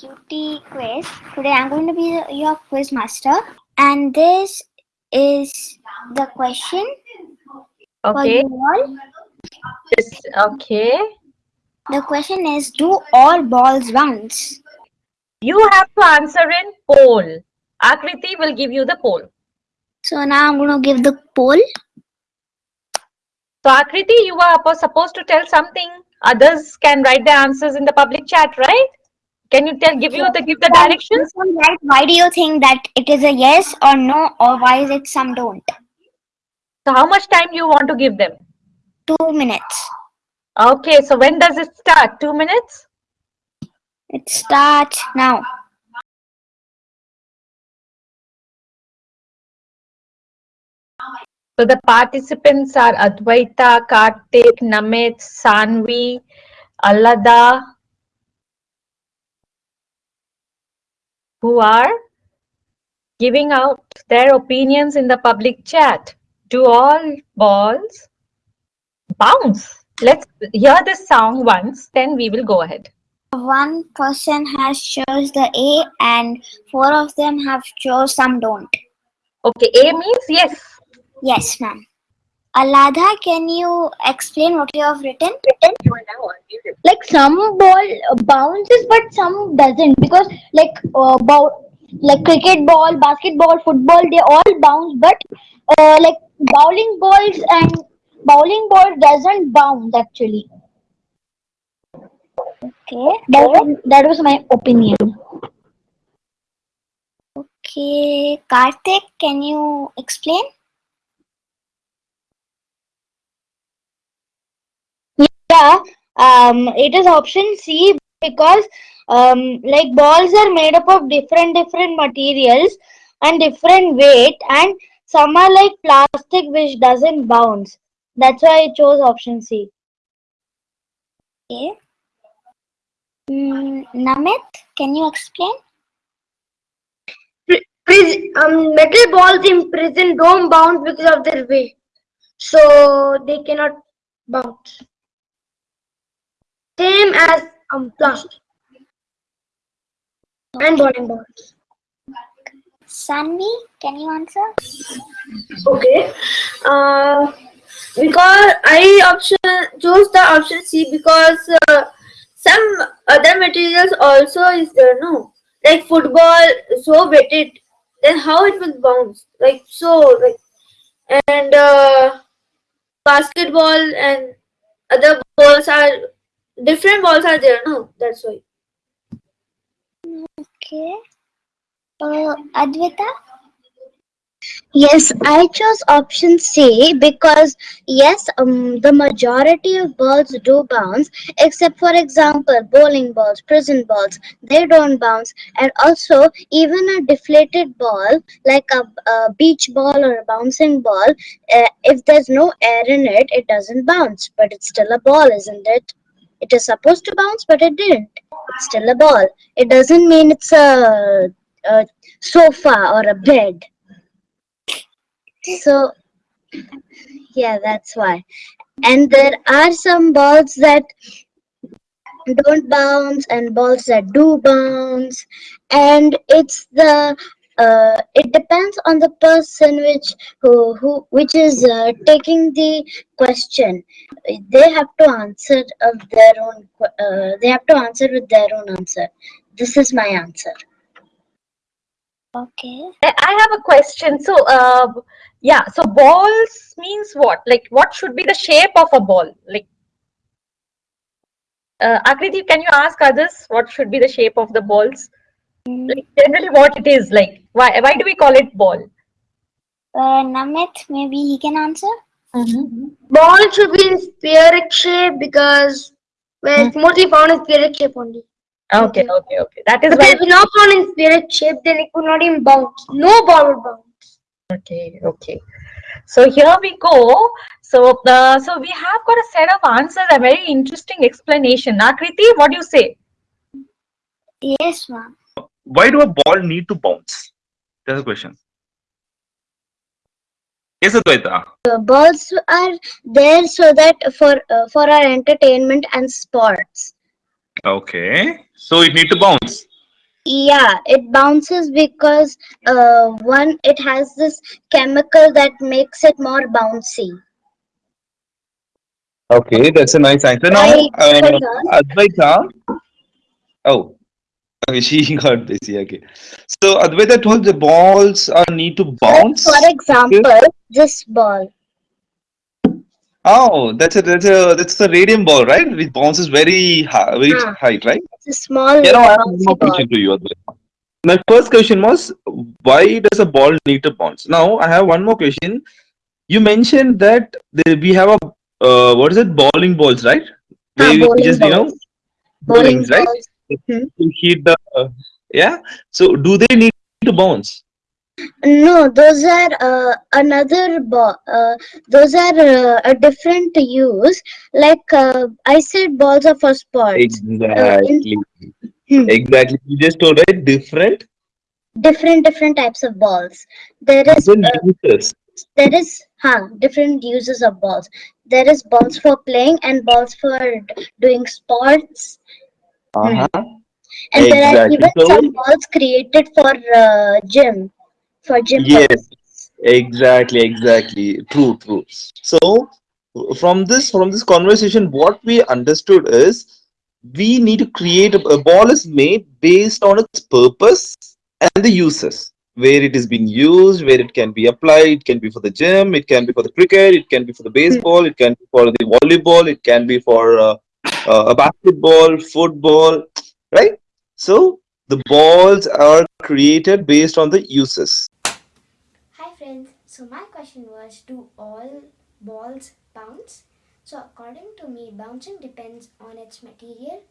cutie quiz. Today I'm going to be your quiz master, and this is the question for Okay. you all. This, okay. The question is: Do all balls bounce? You have to answer in poll. Akriti will give you the poll. So now I'm going to give the poll. So Akriti, you are supposed to tell something. Others can write the answers in the public chat, right? Can you tell, give you the give the directions? Some Why do you think that it is a yes or no, or why is it some don't? So how much time you want to give them? Two minutes. Okay, so when does it start? Two minutes? It starts now. So the participants are Advaita, Kartik, Namit, Sanvi, Allada, who are giving out their opinions in the public chat. Do all balls bounce? Let's hear this song once, then we will go ahead. One person has chose the A, and four of them have chose some don't. Okay, A means yes. Yes, ma'am. Aladha, can you explain what you have written? like some ball bounces but some doesn't because like uh, ball like cricket ball basketball football they all bounce but uh, like bowling balls and bowling ball doesn't bounce actually Okay. that, was- that was my opinion Okay. Karthik, can you explain? Yeah um it is option c because um like balls are made up of different different materials and different weight and some are like plastic which doesn't bounce that's why i chose option c Okay. Mm, Namit, can you explain? Pris- um, metal balls in prison don't bounce because of their weight, so they cannot bounce. Same as um plastic and bowling balls. Sanvi, can you answer? Okay. Uh, because I option chose the option C because uh, some other materials also is there. No, like football so weighted, then how it will bounce? Like so, like and uh, basketball and other balls are different balls are there. No, that's why. Okay. Uh, Advita? Yes, I chose option C because yes, um, the majority of balls do bounce, except for example, bowling balls, prison balls, they don't bounce, and also even a deflated ball like a, a beach ball or a bouncing ball, uh, if there's no air in it, it doesn't bounce, but it's still a ball, isn't it? It is supposed to bounce, but it didn't. It's still a ball. It doesn't mean it's a, a sofa or a bed. So, yeah, that's why. And there are some balls that don't bounce and balls that do bounce. And it's the uh, it depends on the person which who who which is uh, taking the question. They have to answer of their own. Uh, they have to answer with their own answer. This is my answer. Okay. I I have a question. So, uh, yeah, so balls means what? Like, what should be the shape of a ball? Like, uh, Akriti, can you ask others what should be the shape of the balls? Like, generally, what it is like? Why why do we call it ball? Uh, Namit, maybe he can answer? Ball should be in spheric shape because well, it's mostly found in spheric shape only. Okay, okay, okay. That is If why. it's not found in spheric shape, then it could not even bounce. No ball would bounce. Okay, okay. So here we go. So, uh, so we have got a set of answers. A very interesting explanation. Akriti, what do you say? Yes, ma'am. Why do a ball need to bounce? That's the question. Yes, Advaita. Uh, balls are there so that for uh, for our entertainment and sports. Okay. So it need to bounce. Yeah, it bounces because uh, one, it has this chemical that makes it more bouncy. Okay, that's a nice answer. Now, Right, uh. Advaita. Oh, okay, she got busy. Okay, so Advaita told the balls are need to bounce. For example, this ball. Oh, that's a that's a that's the radium ball, right? It bounces very high, very Ah. height, right? It's a small You know, I have more question to you, Advaita. My first question was, why does a ball need to bounce? Now, I have one more question. You mentioned that the, we have a uh, what is it, bowling balls, right? Ah, bowling just you know, balls. Bowling bowlings, right? Balls. to hit the uh, yeah. So, do they need to bounce? No, those are uh, another. Uh, those are uh, a different use. Like uh, I said, balls are for sports. Exactly. Hmm. Exactly. You just told right. Different, Different different types of balls. there is uh, there is huh, different uses of balls. There is balls for playing and balls for doing sports. Uh-huh. And there are even So- some balls created for uh, gym, for gym. Yes. purposes. Exactly. Exactly. True. True. So, from this from this conversation, what we understood is we need to create a, a ball is made based on its purpose and the uses where it is being used where it can be applied it can be for the gym it can be for the cricket it can be for the baseball it can be for the volleyball it can be for uh, uh, a basketball football right so the balls are created based on the uses Hi friends, so my question was do all balls bounce? So according to me, bouncing depends on its material,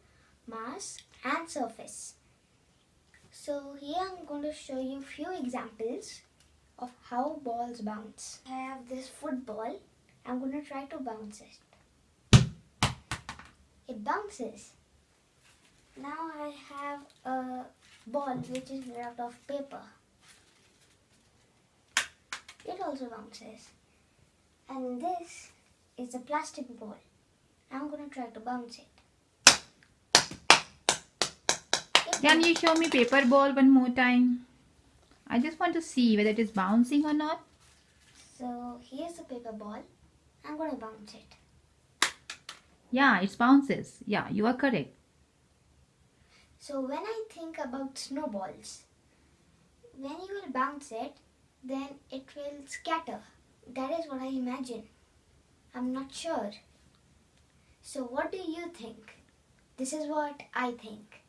mass and surface. So here I'm going to show you few examples of how balls bounce. I have this football. I'm going to try to bounce it. It bounces. Now I have a ball which is made out of paper. It also bounces. And this is a plastic ball. I'm gonna try to bounce it. It Can you show me paper ball one more time? I just want to see whether it is bouncing or not. So here's the paper ball. I'm gonna bounce it. Yeah, it bounces. Yeah, you are correct. So when I think about snowballs, when you will bounce it, then it will scatter. That is what I imagine. I'm not sure. So what do you think? This is what I think.